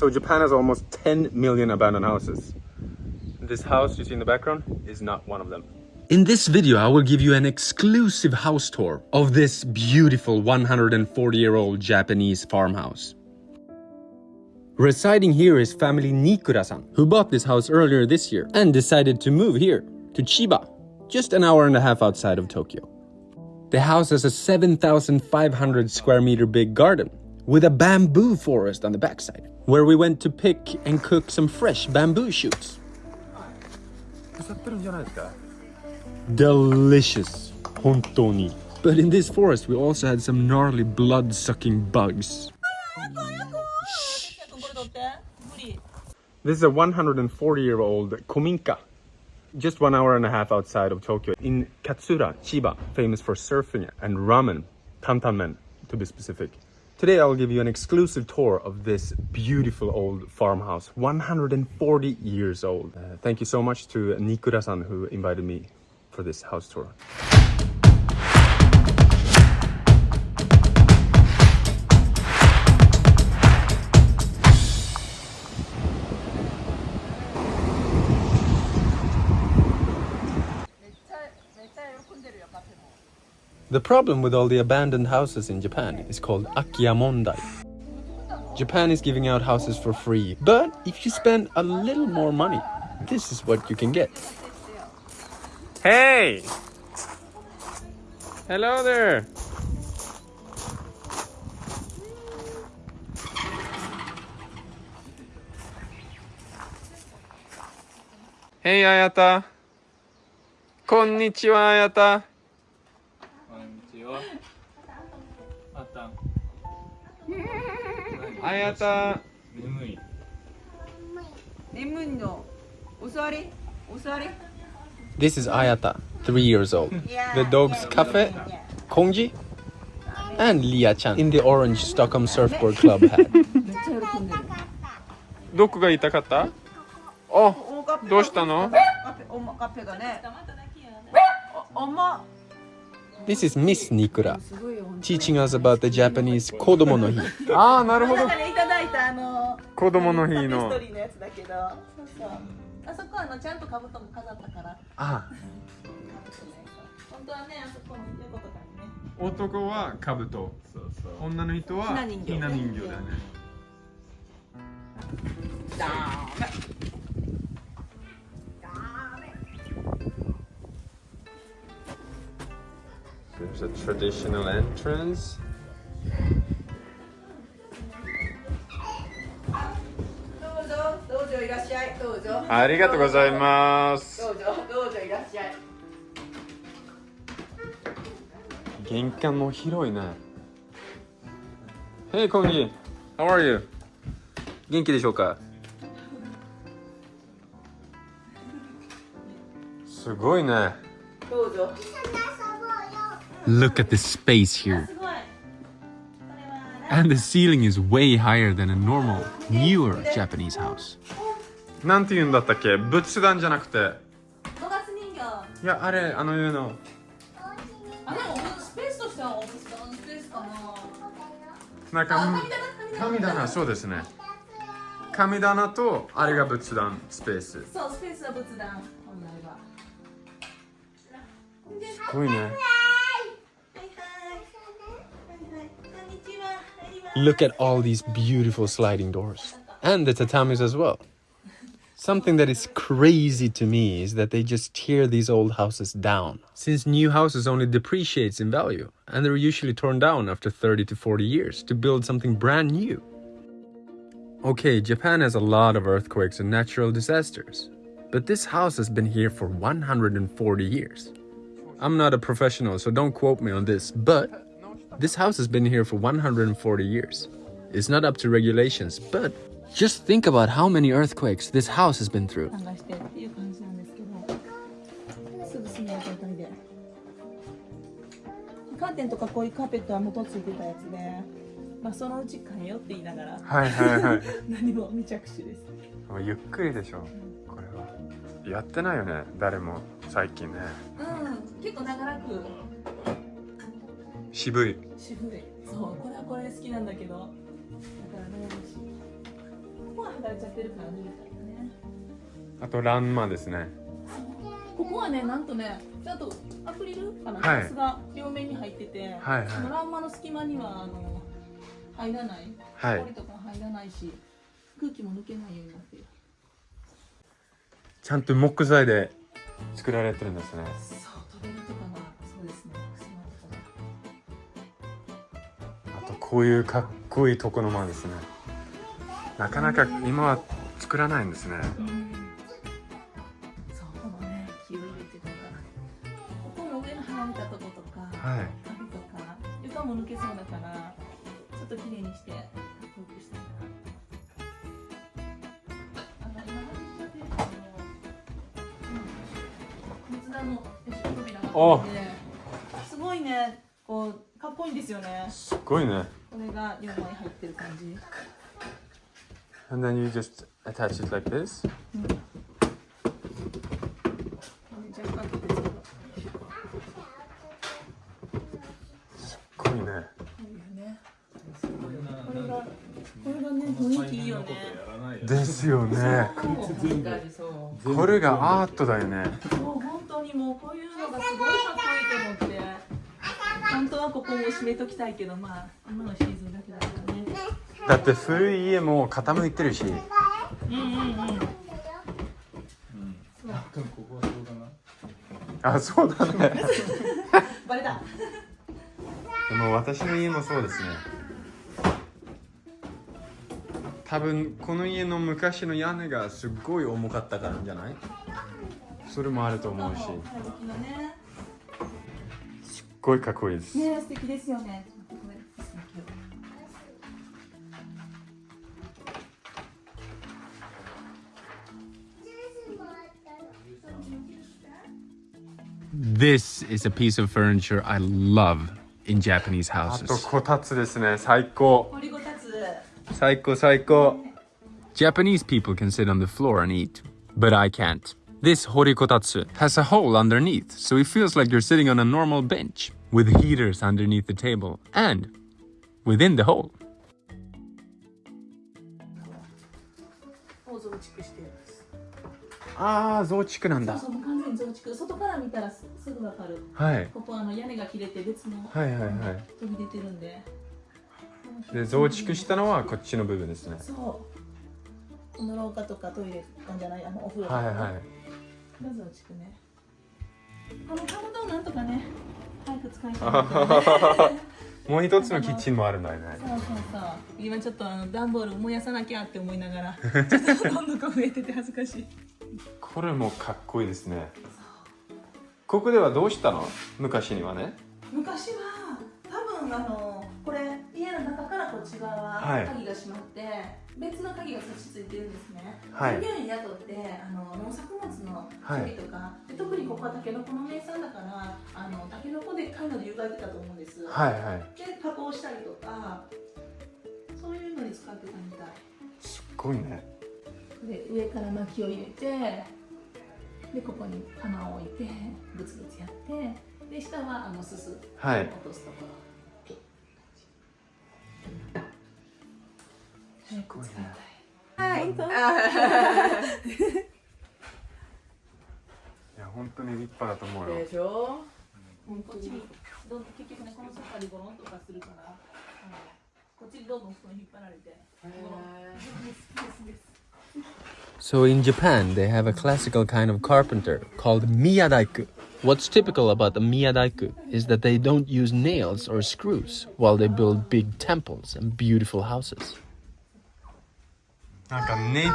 So Japan has almost 10 million abandoned houses. This house you see in the background is not one of them. In this video, I will give you an exclusive house tour of this beautiful 140-year-old Japanese farmhouse. Residing here is family Nikura-san, who bought this house earlier this year and decided to move here, to Chiba, just an hour and a half outside of Tokyo. The house has a 7,500 square meter big garden with a bamboo forest on the backside, where we went to pick and cook some fresh bamboo shoots. Delicious, hontoni. But in this forest, we also had some gnarly blood-sucking bugs. This is a 140-year-old kominka, just one hour and a half outside of Tokyo, in Katsuura, Chiba, famous for surfing and ramen, tantanmen to be specific. Today I'll give you an exclusive tour of this beautiful old farmhouse, 140 years old. Uh, thank you so much to Nikura-san who invited me for this house tour. The problem with all the abandoned houses in Japan is called akiyamondai. Japan is giving out houses for free, but if you spend a little more money, this is what you can get. Hey! Hello there! Hey Ayata! Konnichiwa Ayata! あやた眠い眠いのお座りお座り This is Ayata, three years old. Yeah, the dog's yeah, cafe, yeah. Kongi, and Lia chan in the orange Stockholm Surfboard Club hat. どこが痛かったあ、どうしたのおまかっぺがね。おま。This is Miss Nikura teaching us about the Japanese 子供の日。ああ、なるほど。いただいたあの子供の日ののやつだけどそうそうあそこはあのちゃんと兜も飾ったからあ本当はねあそこの横とね男は兜。そうそう。女の人はひな人形だよね。ダ There's a traditional entrance. ありがとうございます。どうぞどうぞいらっしゃい玄関も広いね。Hey, コンギ How are you? 元気でしょうかすごいね。Look at the space here. すごい And the ceiling is way higher than a normal, newer Japanese house. なんて言うんだったっけ？仏壇じゃなくて。五月人形いや、あれ、あのいうの。あでもスペースとしてはスペースかななんか、あ神棚神棚、そうですね。神棚と、あれが仏壇、スペース。すそうスペースは仏壇本来はごいね。Look at all these beautiful sliding doors. And the tatamis as well. Something that is crazy to me is that they just tear these old houses down. Since new houses only depreciates in value, and they're usually torn down after 30 to 40 years to build something brand new. Okay, Japan has a lot of earthquakes and natural disasters, but this house has been here for 140 years. I'm not a professional, so don't quote me on this, but this house has been here for 140 years. It's not up to regulations, but just think about how many earthquakes this house has been through. 探してっていう感じなんですけどすぐ住める状態でカーテンとかこういうカーペットは元ついてたやつでまあそのうち変えようって言いながらはいはいはい。何も未着手ですゆっくりでしょ、これは。やってないよね、誰も最近ね。うん結構長らく渋い。渋い。そうこれはこれ好きなんだけど。だからねこ剥がれちゃってる感じみたいなね。あとランマですね。ここはねなんとねちゃんとアクリルかな、はい。ガラスが両面に入ってて、はいはい。そのランマの隙間にはあの入らない。はい。氷とか入らないし空気も抜けないようになってる。ちゃんと木材で作られてるんですねこういうかっこいい床の間ですね。なかなか今は作らないんですね。そうこのね木を入れてとかここの上の離れたとことかはい。壁とか床も抜けそうだからちょっと綺麗にしてかっこよくしてあの今話してるあのうん松田の扉があってすごいねこうかっこいいんですよねすっごいねこれが4枚入ってる感じ。And then you just attach it like this? すっごいね。これがこれがね雰囲気いいよですよね。これがアートだよねもう本当にもうこういうのがすごいかっこいいと思って本当はここも閉めときたいけどまあ今のシーズンだけだからね。だって古い家も傾いてるし。うんうんうん。うん。そう多分ここはそうだな。あそうだね。バレた。でも私の家もそうですね。多分この家の昔の屋根がすっごい重かったからじゃない？それもあると思うし。ねごいかっこいいですね素敵ですよねこれ素敵よ This is a piece of furniture I love in Japanese あとこたつですね最高掘りごたつ最高最高 Japanese people can sit on the floor and eat, but I can't. This horikotatsu has a hole underneath, so it feels like you're sitting on a normal bench, with heaters underneath the table, and within the hole. を増築してるんですあー、増築なんだ。そうそうもう完全に増築外から見たらすすぐわかるはい。ここあの屋根が切れて別のはいはいはい飛び出てるんでで、増築したのはこっちの部分ですね。そうこの廊下とかトイレなんじゃないあのお風呂とかはいはい。 が増築ね。このかまどをなんとかね早く使いたい。ね もう一つのキッチンもあるんだよね。そうそうそう。今ちょっとあの段ボール燃やさなきゃって思いながら ちょっとどんどん増えてて恥ずかしい。これもかっこいいですね。ここではどうしたの？昔にはね。昔は多分あのこれ家の中からこっち側ははい。鍵が閉まって、別の鍵が差し付いてるんですね、はい。従業員雇っの処理とか、で特にここはタケノコの名産だからあのタケノコでっかいので湯がいてたと思うんです、はいはい。で加工したりとか。そういうのに使ってたみたい。すっごいね。で上から薪を入れてでここに釜を置いてグツグツやってで下はあのすすはい。落とすところ。早く使いたい。はい 本当に立派だと思うよ。でしょこっちにどん結局ねこのソファにゴロンとかするからあのこっちにどんどん布団引っ張られてゴロンですですです So in Japan, they have a classical kind of carpenter called miyadaiku. What's typical about the miyadaiku is that they don't use nails or screws while they build big temples and beautiful houses. なんかネジ、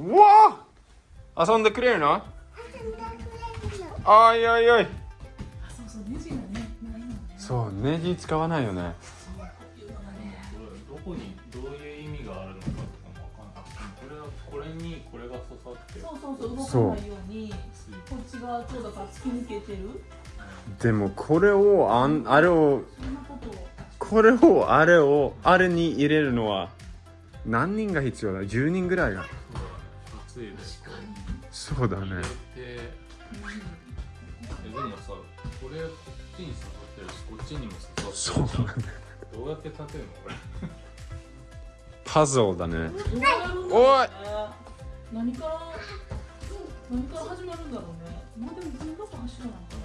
うわ遊んでくれるの あいおいおい。あそうそうネジがねないのね。そう、ネジ使わないよね。どこにどういう意味があるのかとかもわかんないこれはこれにこれが刺さってそうそうそう動かないようにこっち側ちょうどか突き抜けてる。でもこれをあんあれをこれをあれをあれに入れるのは何人が必要だ ?10 人ぐらいが。そうだねちにも刺さってるじゃんどうやって立てるのこれ パズルだねどうやるんだろうね何から何から始まるんだろうねまあでも全部柱なのか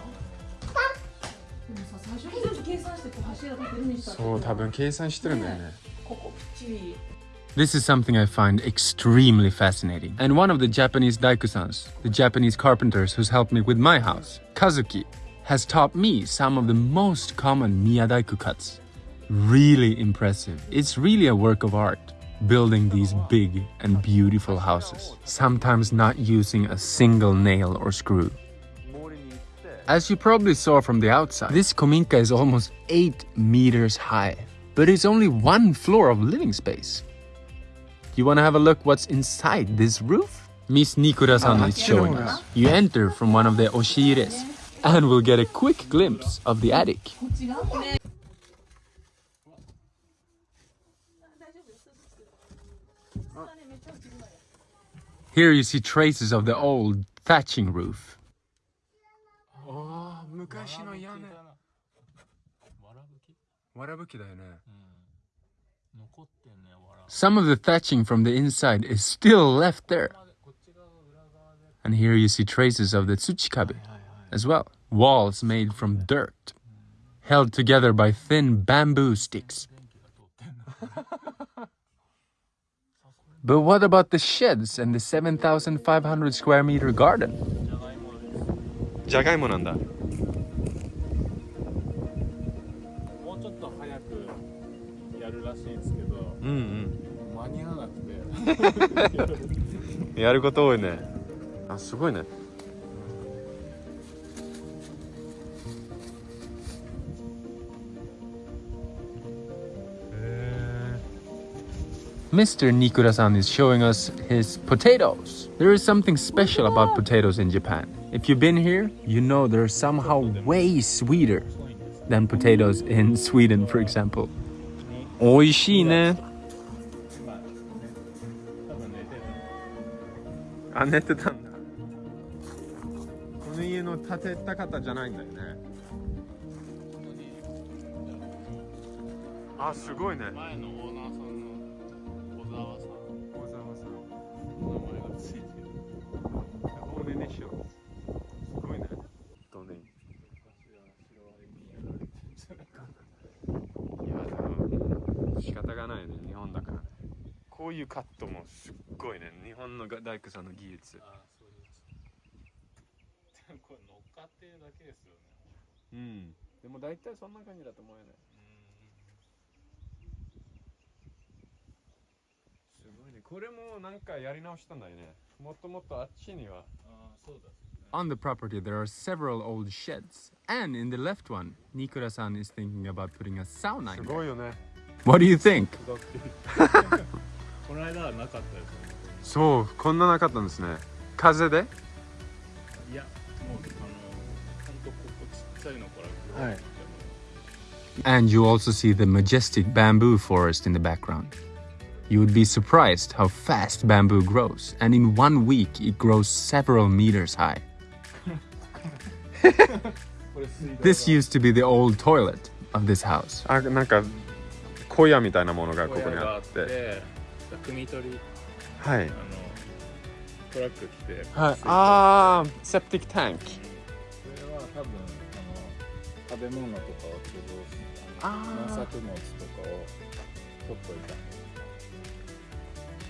なでもさ最初に全部計算してこう柱立てるにしたらそう多分計算してるんだよねここぴっちり This is something I find extremely fascinating. And one of the Japanese daikusans, the Japanese carpenters who's helped me with my house, Kazuki, has taught me some of the most common miyadaiku cuts. Really impressive. It's really a work of art, building these big and beautiful houses, sometimes not using a single nail or screw. As you probably saw from the outside, this kominka is almost 8 meters high, but it's only one floor of living space. You want to have a look what's inside this roof? Miss Nikura-san is ah, showing us. You enter from one of the oshires and we'll get a quick glimpse of the attic. Here you see traces of the old thatching roof. Some of the thatching from the inside is still left there. And here you see traces of the tsuchikabe as well Walls made from dirt, held together by thin bamboo sticks. 電気が通ってんの But what about the sheds and the 7,500 square meter garden? じゃがいもですじゃがいもなんだ。もうちょっと早くやるらしいんですけどうん間に合わなくてうん。やること多いね。あ、すごいね。 Mr. Nikura-san is showing us his potatoes. There is something special about potatoes in Japan. If you've been here, you know they're somehow way sweeter than potatoes in Sweden, for example. 美味しいね。今ね多分寝てるあ、寝てたんだ。この家の建てた方じゃないんだよね。本当にあ、すごいね。前のオーナーさんの いね日本の大工さんの技術ああそうですでもこれ乗っかってるだけですよねうんでも大体そんな感じだと思うよねうんすごいねこれもなんかやり直したんだよねもっともっとあっちにはああそうだ On the property there are several old sheds and in the left one Nikura-san is thinking about putting a sauna in す there ごいよね What do you think? この間はなかったですそうこんななかったんですね風でいやもうあのほんとここちっちゃいのからはい And you also see the majestic bamboo forest in the background. You would be surprised how fast bamboo grows, and in one week it grows several meters high. これ水道 This used to be the old toilet of this house. あなんか小屋みたいなものがここにがあっあってて汲み取り はい。あのトラック来てはい。ああセプティックタンク。これは多分あの食べ物とかを貯蔵すあ農作物とかを取っといた。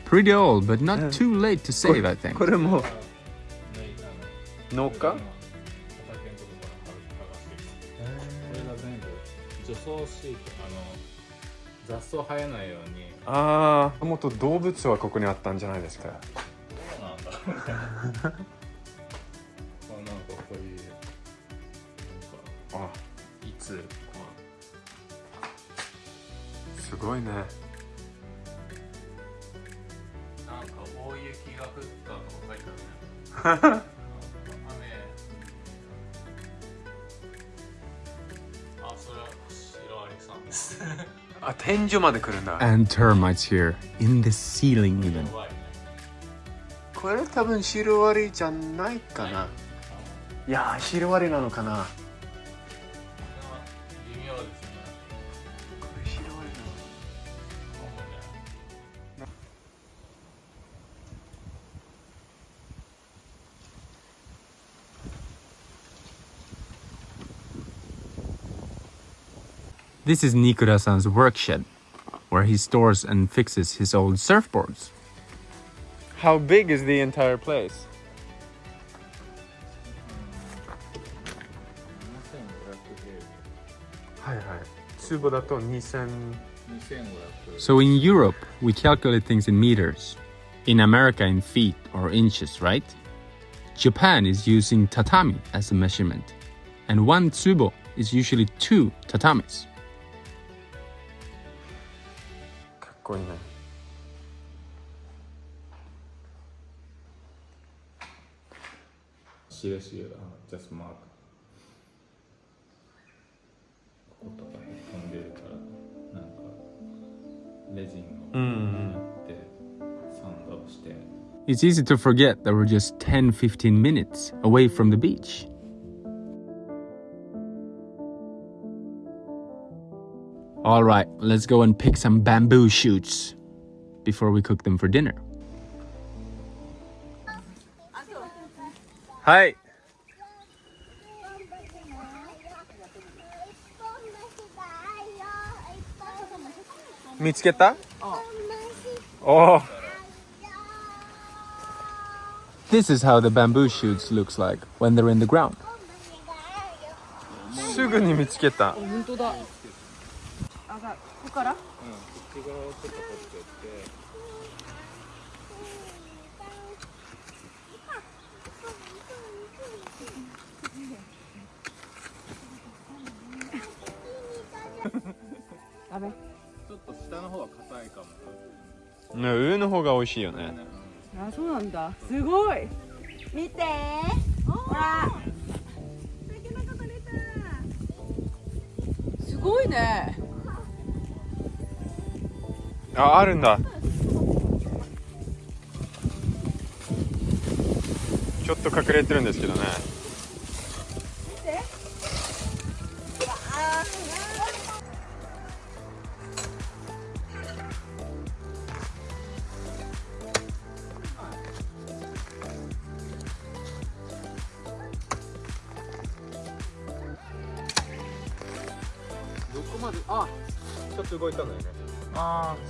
Pretty old, but not too late to save, I think. これも農家？除草シートあの雑草生えないように。ああもっと動物はここにあったんじゃないですか。どうなんだ。あなんかこういうなんかあ。いつこすごいね。うなんか大雪が降ったとか書いてあるね。雨。あそれはシロアリさんですあ天井まで来るんだ。And termites here, in the ceiling even. これ多分シロアリじゃないかな。いやーシロアリなのかな This is Nikura-san's workshed, where he stores and fixes his old surfboards. How big is the entire place? So in Europe, we calculate things in meters. In America, in feet or inches, right? Japan is using tatami as a measurement. And one tsubo is usually two tatamis. かっこいいね。印がジャストマークこことかへこんでるからなんかレジンをやってサンドして It's easy to forget that we're just 10 15 minutes away from the beach. All right, let's go and pick some bamboo shoots before we cook them for dinner. Hi. 見つけたお This is how the bamboo shoots looks like when they're in the ground. すぐに見つけた。本当だ あがここから？こっち側をちょっと掘ってってダメ。ちょっと下の方は硬いかも。ね、上の方が美味しいよね。あそうなんだ。すごい。見て。ほら。すごいねあ、あるんだ。ちょっと隠れてるんですけどね。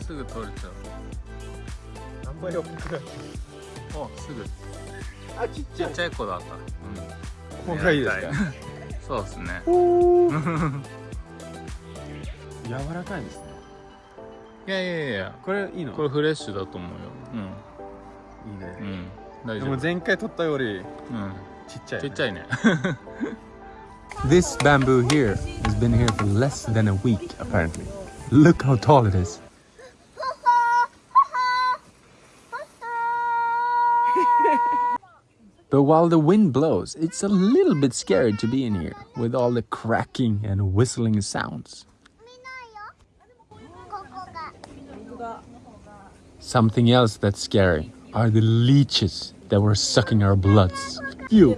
すぐ取れちゃう。あんまり大きくない。おすぐ。あ、ちっちっちゃい子だった。うん。ここがいいですか？そうですね。柔らかいですね。いやいやいやこれいいの？これフレッシュだと思うよ。いいね。うん。うん大でも丈夫前回撮ったよりうん。ちっちゃい、ちっちゃいね。This bamboo here has been here for less than a week, apparently. Look how tall it is. But while the wind blows, it's a little bit scary to be in here with all the cracking and whistling sounds. Something else that's scary are the leeches that were sucking our bloods. You.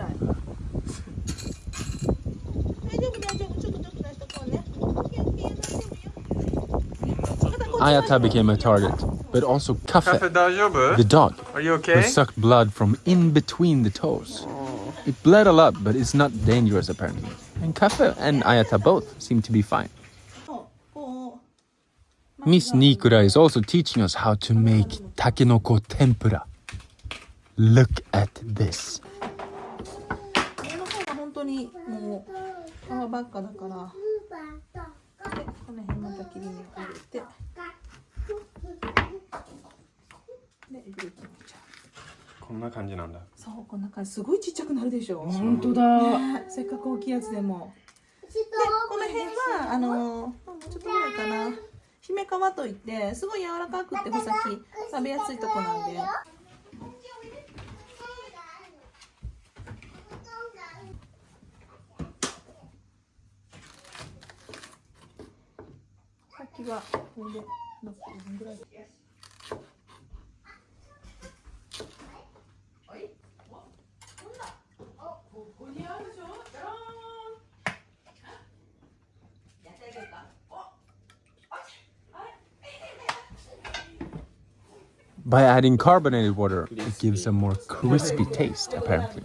Ayata became a target but also Kafe, the dog, Are you who okay? sucked blood from in between the toes. It bled a lot, but it's not dangerous apparently. And Kafe and Ayata both seem to be fine. こう Miss Nikura is also teaching us how to make takenoko tempura. Look at this. 上の方が本当にもう皮ばっかだからでこの辺また切り身を入れて こんな感じなんだ。そうこんな感じ。すごいちっちゃくなるでしょ。本当だ。ね。せっかく大きいやつでも。でこの辺はあのちょっとぐらいかな。姫皮といってすごい柔らかくって穂先食べやすいとこなんで。さっきはこれで By adding carbonated water, it gives a more crispy taste, apparently.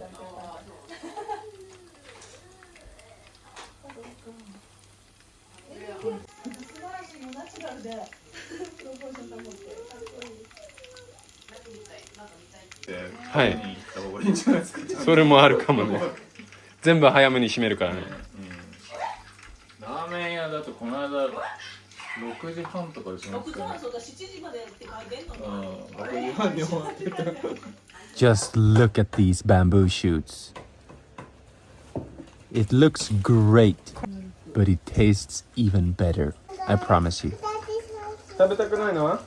それもあるかもね全部早めに閉めるからねラーメン屋だとこの間6時半とかでしましたよねそうだ7時までって書いてんのうん6時半に終わってた Just look at these bamboo shoots. It looks great, but it tastes even better. I promise you. 食べたくないのは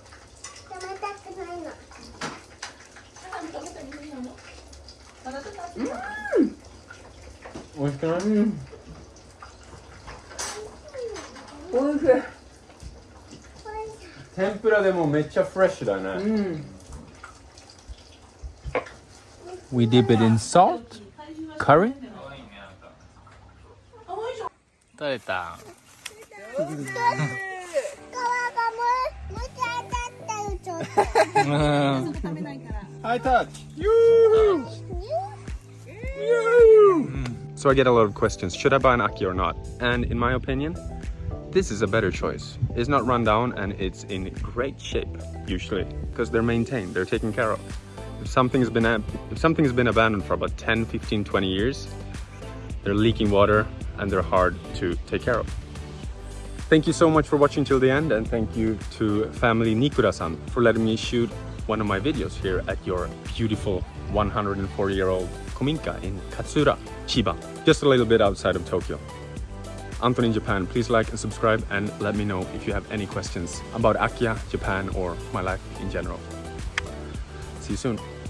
美味しくないおいしい天ぷらでもめっちゃフレッシュだね。We dip it in salt, curry. 食べた皮がむむちゃ当たったよちょっと食べないから High touch. So I get a lot of questions. Should I buy an Aki or not? And in my opinion, this is a better choice. It's not run down and it's in great shape usually because they're maintained, they're taken care of. If something's been if something's been abandoned for about 10, 15, 20 years, they're leaking water and they're hard to take care of. Thank you so much for watching till the end and thank you to family Nikura-san for letting me shoot one of my videos here at your beautiful 104 year old Kominka in Katsuura, Chiba, just a little bit outside of Tokyo. Anton in Japan, please like and subscribe and let me know if you have any questions about Akiya, Japan or my life in general. See you soon.